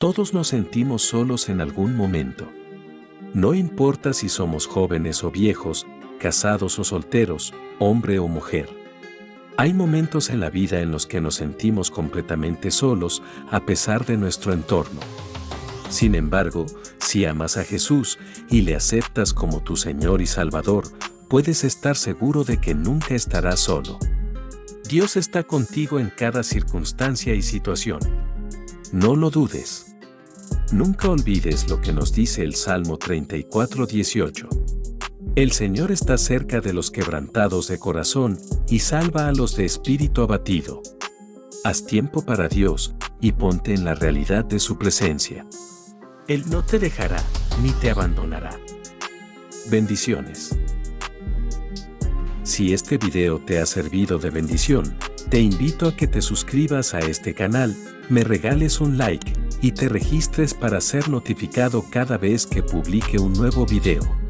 Todos nos sentimos solos en algún momento. No importa si somos jóvenes o viejos, casados o solteros, hombre o mujer. Hay momentos en la vida en los que nos sentimos completamente solos a pesar de nuestro entorno. Sin embargo, si amas a Jesús y le aceptas como tu Señor y Salvador, puedes estar seguro de que nunca estarás solo. Dios está contigo en cada circunstancia y situación. No lo dudes. Nunca olvides lo que nos dice el Salmo 34:18. El Señor está cerca de los quebrantados de corazón y salva a los de espíritu abatido. Haz tiempo para Dios y ponte en la realidad de su presencia. Él no te dejará ni te abandonará. Bendiciones. Si este video te ha servido de bendición, te invito a que te suscribas a este canal, me regales un like y te registres para ser notificado cada vez que publique un nuevo video.